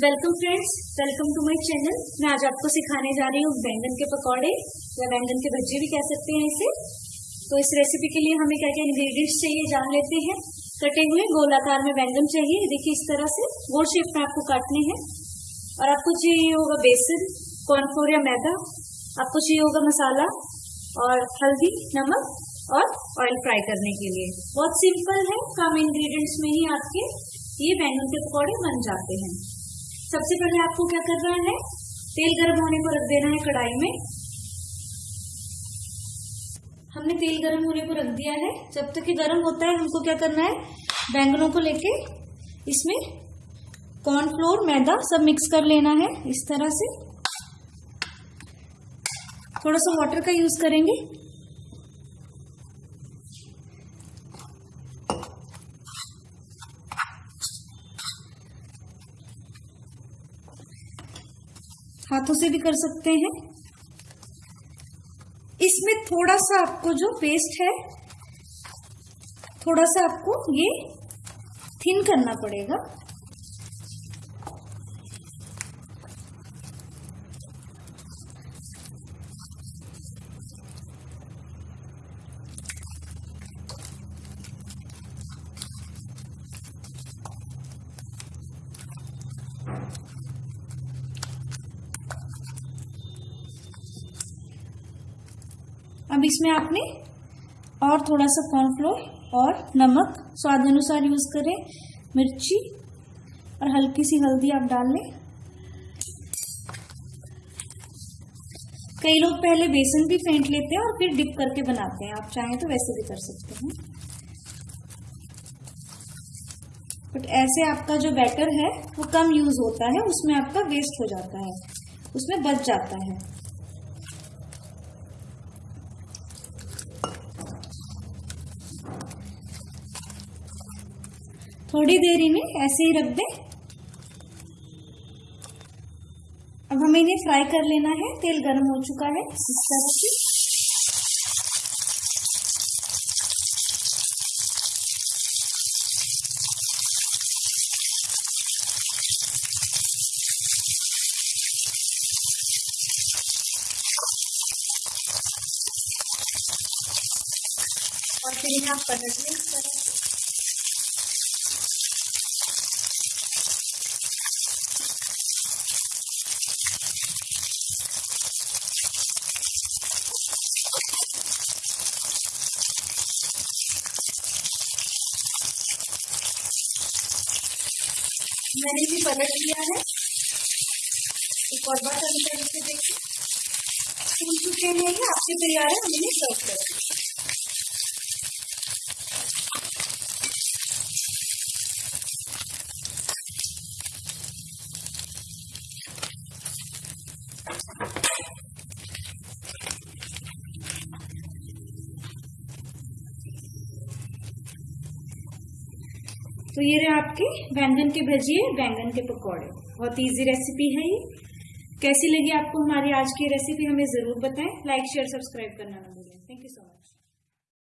Welcome friends welcome to my channel मैं आज आपको सिखाने जा रही हूँ बैंगन के पकौड़े, या बैंगन के भज्जे भी कह सकते हैं इसे। तो इस रेसिपी के लिए हमें क्या क्या इंग्रेडिएंट्स चाहिए जान लेते हैं। कटे हुए गोलाकार में बैंगन चाहिए। देखिए इस तरह से गोल शेप में आपको काटने हैं। और आपको चाहिए होगा बेसन कॉर्नफ्लोर या मैदा। आपको चाहिए होगा मसाला और हल्दी, नमक और ऑयल फ्राई करने के लिए। बहुत सिंपल है। कम इंग्रेडिएंट्स में ही आपके ये बैंगन के पकौड़े बन जाते हैं। सबसे पहले आपको क्या करना है? तेल गर्म होने को रख देना है कढ़ाई में। हमने तेल गर्म होने को रख दिया है। जब तक ये गर्म होता है, हमको क्या करना है? बैंगनों को लेके इसमें कॉर्नफ्लोर मैदा सब मिक्स कर लेना है इस तरह से। थोड़ा सा वाटर का यूज़ करेंगे। हाथों से भी कर सकते हैं। इसमें थोड़ा सा आपको जो पेस्ट है, थोड़ा सा आपको ये थिन करना पड़ेगा। अब इसमें आपने और थोड़ा सा कॉर्नफ्लोर और नमक स्वाद अनुसार यूज़ करें, मिर्ची और हल्की सी हल्दी आप डाल लें। कई लोग पहले बेसन भी फेंट लेते हैं और फिर डिप करके बनाते हैं। आप चाहें तो वैसे भी कर सकते हैं। बट ऐसे आपका जो बैटर है, वो कम यूज़ होता है, उसमें आपका वेस्ट हो जाता है, उसमें बच जाता है। थोड़ी देर इन्हें ऐसे ही रख दें। अब हमें इन्हें फ्राई कर लेना है। तेल गर्म हो चुका है। इस तरह से। और फिर इन्हें आप पलट लें इस तरह मैंने भी पलट लिया है। एक और बार अभी तरीके देखिए। फूल चुके हैं आपके तैयार है, हमने सर्व कर करें तो ये रहे आपके बैंगन के भजिए बैंगन के पकौड़े। बहुत ईजी रेसिपी है ये। कैसी लगी आपको हमारी आज की रेसिपी हमें ज़रूर बताएँ। लाइक शेयर सब्सक्राइब करना ना